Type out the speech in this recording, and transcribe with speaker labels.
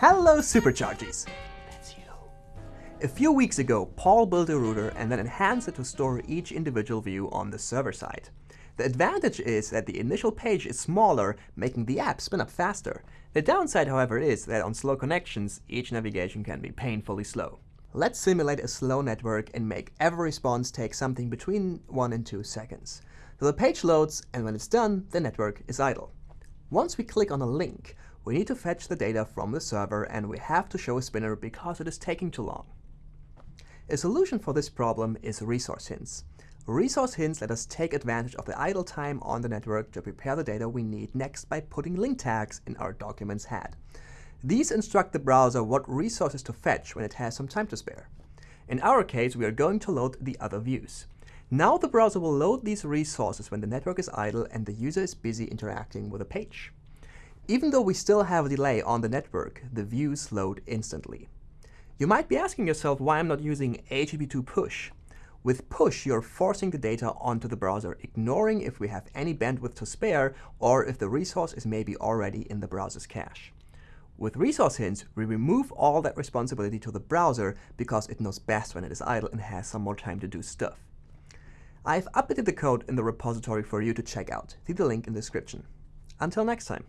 Speaker 1: Hello Superchargies! That's you. A few weeks ago, Paul built a router and then enhanced it to store each individual view on the server side. The advantage is that the initial page is smaller, making the app spin up faster. The downside, however, is that on slow connections, each navigation can be painfully slow. Let's simulate a slow network and make every response take something between 1 and 2 seconds. So the page loads, and when it's done, the network is idle. Once we click on a link, we need to fetch the data from the server, and we have to show a spinner because it is taking too long. A solution for this problem is resource hints. Resource hints let us take advantage of the idle time on the network to prepare the data we need next by putting link tags in our document's head. These instruct the browser what resources to fetch when it has some time to spare. In our case, we are going to load the other views. Now the browser will load these resources when the network is idle and the user is busy interacting with a page. Even though we still have a delay on the network, the views load instantly. You might be asking yourself why I'm not using HTTP2 push. With push, you're forcing the data onto the browser, ignoring if we have any bandwidth to spare or if the resource is maybe already in the browser's cache. With resource hints, we remove all that responsibility to the browser because it knows best when it is idle and has some more time to do stuff. I've updated the code in the repository for you to check out. See the link in the description. Until next time.